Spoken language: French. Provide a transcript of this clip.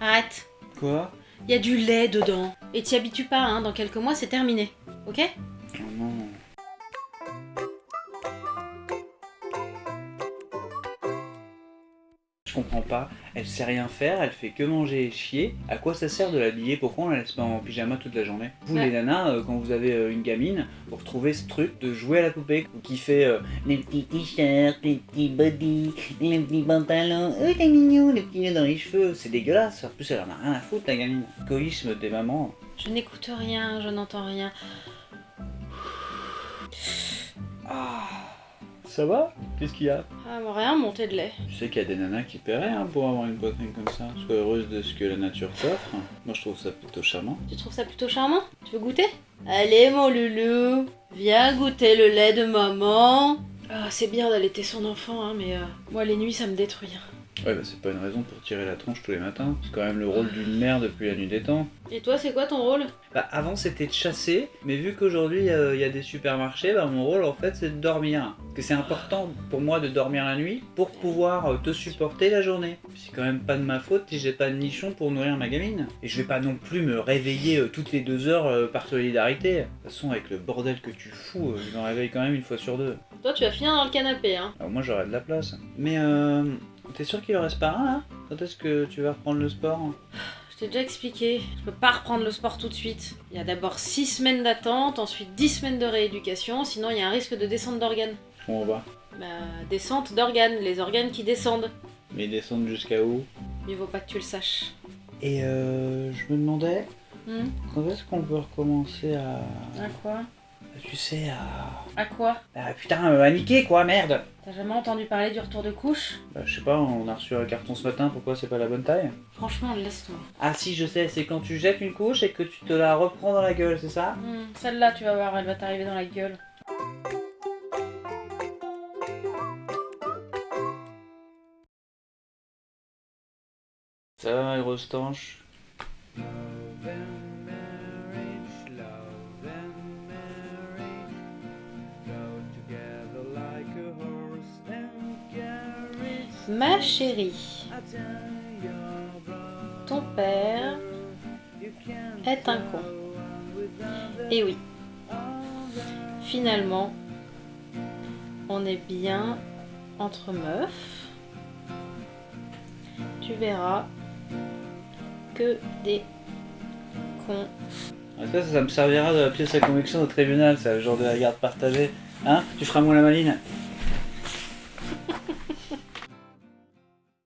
Arrête. Quoi? Il y a du lait dedans. Et t'y habitues pas, hein. Dans quelques mois, c'est terminé. Ok? Oh non. Je comprends pas, elle sait rien faire, elle fait que manger et chier. À quoi ça sert de l'habiller? Pourquoi on la laisse pas en pyjama toute la journée? Vous Ouais. les nanas, euh, quand vous avez euh, une gamine, vous retrouvez ce truc de jouer à la poupée qui fait euh, les petits t-shirts, les petits body, les petits pantalons, oh t'es mignon, les petits nœuds dans les cheveux, c'est dégueulasse. En plus elle en a rien à foutre la gamine. Égoïsme des mamans. Je n'écoute rien, je n'entends rien. Ça va? Qu'est-ce qu'il y a? Ah, bon, rien, montée de lait. Tu sais qu'il y a des nanas qui paieraient hein, pour avoir une poitrine comme ça. Sois heureuse de ce que la nature t'offre. Moi je trouve ça plutôt charmant. Tu trouves ça plutôt charmant? Tu veux goûter? Allez, mon loulou, viens goûter le lait de maman. Ah, c'est bien d'allaiter son enfant, hein, mais euh, moi, les nuits, ça me détruit. Ouais bah c'est pas une raison pour tirer la tronche tous les matins. C'est quand même le rôle d'une mère depuis la nuit des temps. Et toi, c'est quoi ton rôle? Bah avant c'était de chasser, mais vu qu'aujourd'hui euh, il y a des supermarchés, bah mon rôle en fait c'est de dormir. Parce que c'est important pour moi de dormir la nuit pour pouvoir euh, te supporter la journée. C'est quand même pas de ma faute si j'ai pas de nichon pour nourrir ma gamine. Et je vais pas non plus me réveiller euh, toutes les deux heures euh, par solidarité. De toute façon avec le bordel que tu fous, euh, je me réveille quand même une fois sur deux. Toi, tu vas finir dans le canapé, hein. Alors moi j'aurais de la place. Mais euh, t'es sûr qu'il en reste pas un là? Quand est-ce que tu vas reprendre le sport? Je t'ai déjà expliqué, je peux pas reprendre le sport tout de suite. Il y a d'abord 6 semaines d'attente, ensuite 10 semaines de rééducation, sinon il y a un risque de descente d'organes. On va? Bah, descente d'organes, les organes qui descendent. Mais ils descendent jusqu'à où? Mieux vaut pas que tu le saches. Et euh, je me demandais, Hmm? quand est-ce qu'on peut recommencer à... À quoi? Tu sais, à... À quoi Ah putain, euh, à niquer quoi, merde T'as jamais entendu parler du retour de couche Bah je sais pas, on a reçu un carton ce matin, pourquoi c'est pas la bonne taille Franchement, laisse-toi. Ah si, je sais, c'est quand tu jettes une couche et que tu te la reprends dans la gueule, c'est ça Hmm, Celle-là, tu vas voir, elle va t'arriver dans la gueule. Ça va, ma Ma chérie, ton père est un con. Et oui, finalement, on est bien entre meufs. Tu verras que des cons. Ça, ça me servira de pièce à conviction au tribunal, ça, le genre de la garde partagée. Hein Tu feras moi la maline?